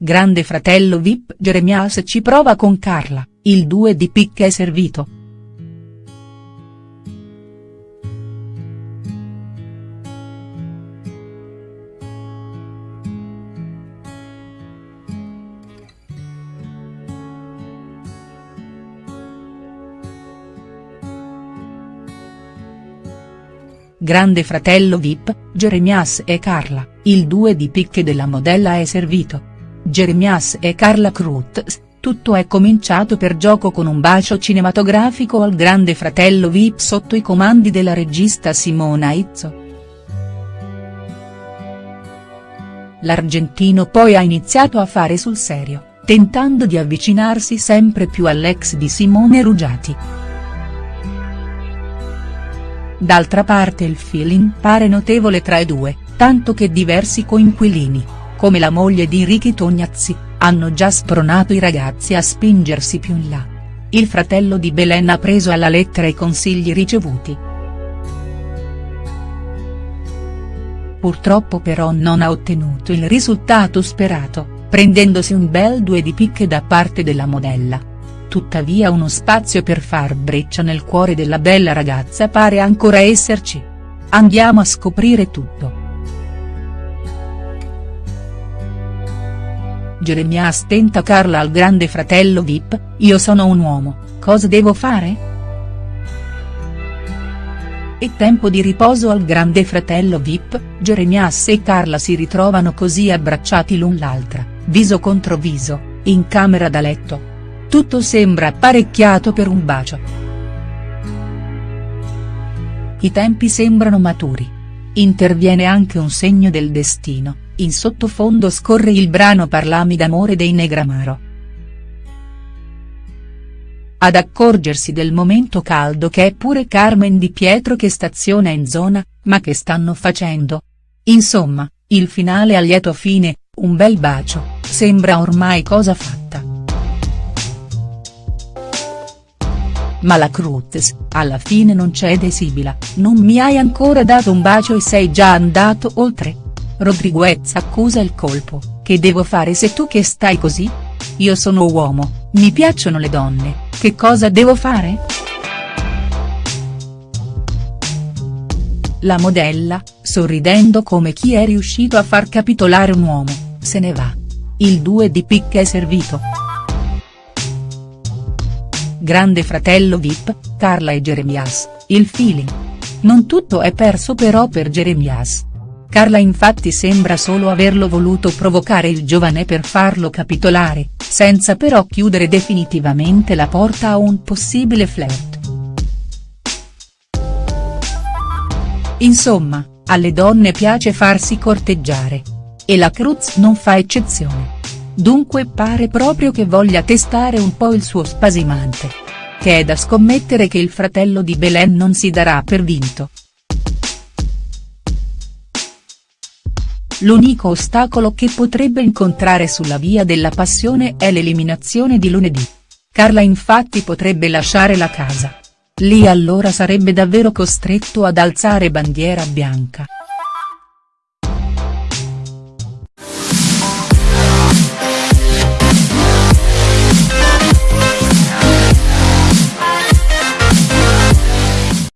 Grande fratello Vip Jeremias ci prova con Carla, il 2 di picche è servito. Grande fratello Vip, Jeremias e Carla, il 2 di picche della modella è servito. Jeremias e Carla Cruz, tutto è cominciato per gioco con un bacio cinematografico al grande fratello Vip sotto i comandi della regista Simona Izzo. L'argentino poi ha iniziato a fare sul serio, tentando di avvicinarsi sempre più all'ex di Simone Ruggiati. D'altra parte il feeling pare notevole tra i due, tanto che diversi coinquilini, come la moglie di Ricky Tognazzi, hanno già spronato i ragazzi a spingersi più in là. Il fratello di Belen ha preso alla lettera i consigli ricevuti. Purtroppo però non ha ottenuto il risultato sperato, prendendosi un bel due di picche da parte della modella tuttavia uno spazio per far breccia nel cuore della bella ragazza pare ancora esserci. Andiamo a scoprire tutto. Jeremias tenta Carla al grande fratello Vip, io sono un uomo, cosa devo fare?. E tempo di riposo al grande fratello Vip, Jeremias e Carla si ritrovano così abbracciati l'un l'altra, viso contro viso, in camera da letto, tutto sembra apparecchiato per un bacio. I tempi sembrano maturi. Interviene anche un segno del destino, in sottofondo scorre il brano Parlami d'amore dei Negramaro. Ad accorgersi del momento caldo che è pure Carmen Di Pietro che staziona in zona, ma che stanno facendo? Insomma, il finale a lieto fine, un bel bacio, sembra ormai cosa fatta. ma la Cruz, alla fine non c'è desibila, non mi hai ancora dato un bacio e sei già andato oltre. Rodriguez accusa il colpo, che devo fare se tu che stai così? Io sono uomo, mi piacciono le donne, che cosa devo fare?. La modella, sorridendo come chi è riuscito a far capitolare un uomo, se ne va. Il 2 di picche è servito. Grande fratello Vip, Carla e Jeremias, il feeling. Non tutto è perso però per Jeremias. Carla infatti sembra solo averlo voluto provocare il giovane per farlo capitolare, senza però chiudere definitivamente la porta a un possibile flirt. Insomma, alle donne piace farsi corteggiare. E la Cruz non fa eccezione. Dunque pare proprio che voglia testare un po' il suo spasimante. Che è da scommettere che il fratello di Belen non si darà per vinto. L'unico ostacolo che potrebbe incontrare sulla via della passione è l'eliminazione di lunedì. Carla infatti potrebbe lasciare la casa. Lì allora sarebbe davvero costretto ad alzare bandiera bianca.